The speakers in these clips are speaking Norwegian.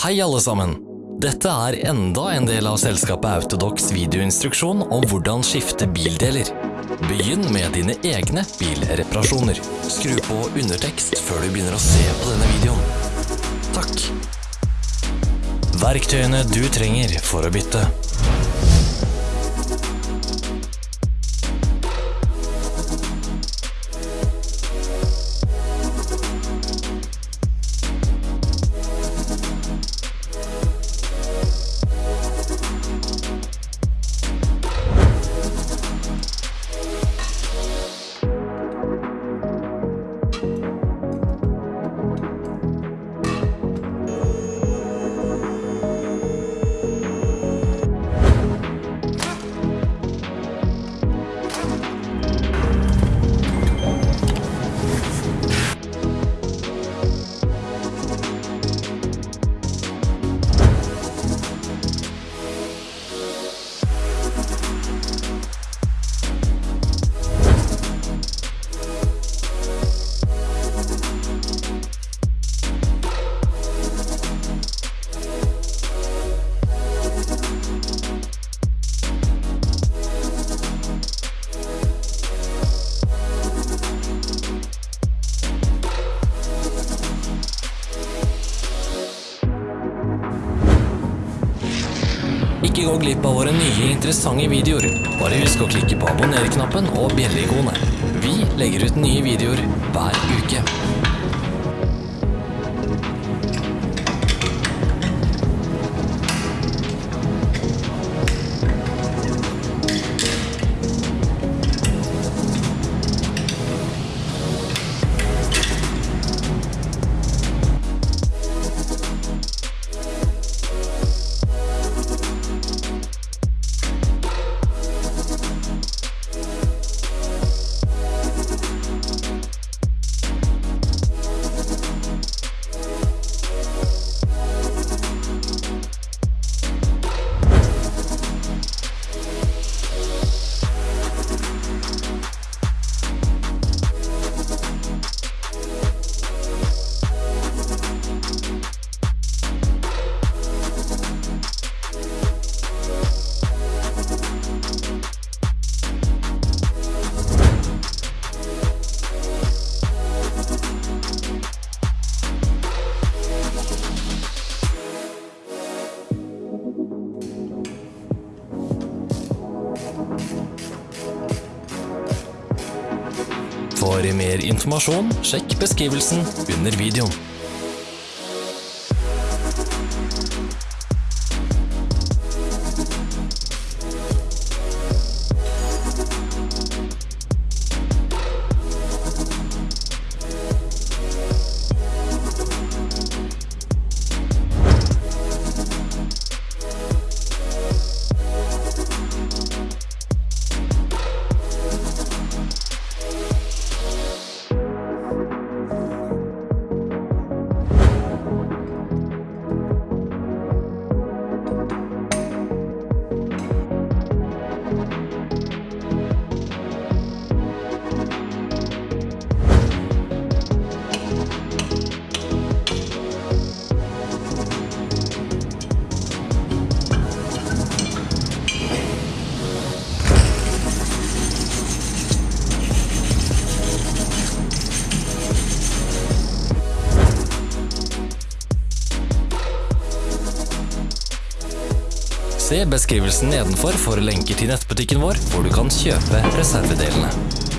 Hei alle sammen! Dette er enda en del av selskapet Autodox videoinstruksjon om hvordan skifte bildeler. Begynn med dine egne bilreparasjoner. Skru på undertekst før du begynner å se på denne videoen. Takk. Verktøyene du trenger for å bytte. Gå glipp av våre nye interessante videoer. Bare husk å klikke på abonner-knappen og bjelleikonet. Vi legger ut nye videoer hver uke. For mer informasjon, sjekk beskrivelsen under videoen. Se beskrivelsen nedenfor for lenker til nettbutikken vår, hvor du kan kjøpe reservedelene.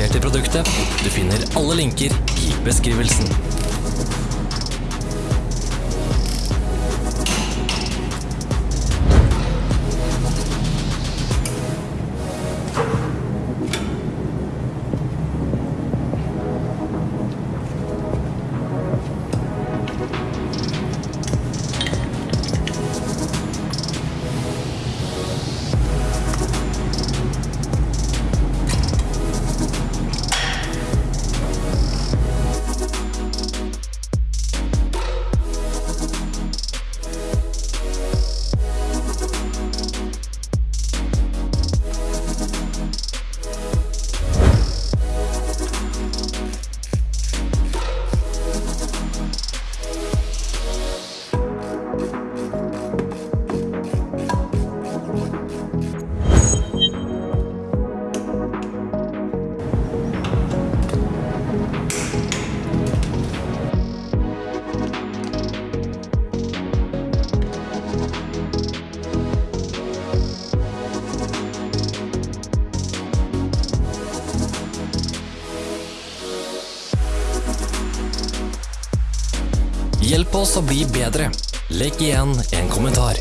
Interessert i produktet. Du finner alle linker i beskrivelsen. Hjelp oss å bli bedre. Legg igjen en kommentar.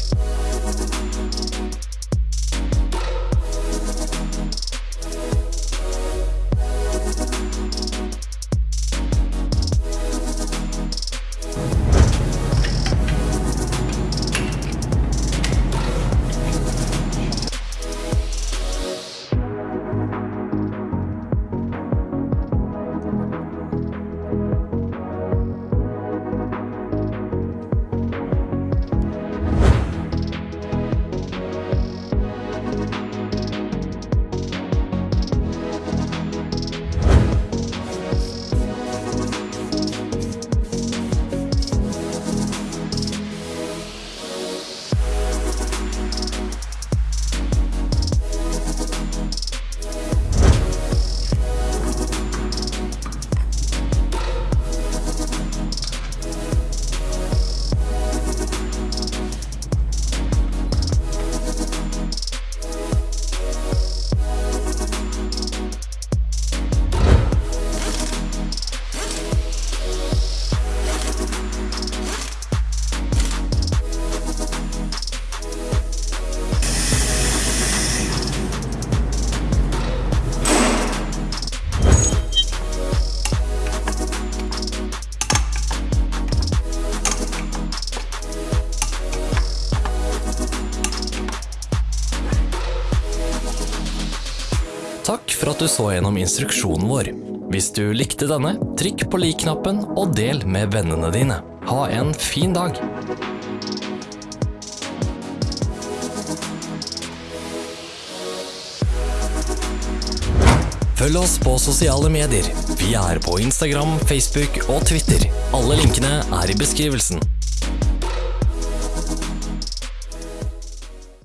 For at du så gjennom instruksjonen vår. Hvis du likte denne, trykk på lik-knappen og del med vennene dine. Ha en fin dag! Følg oss på sosiale medier. Vi er på Instagram, Facebook og Twitter. Alle linkene er i beskrivelsen.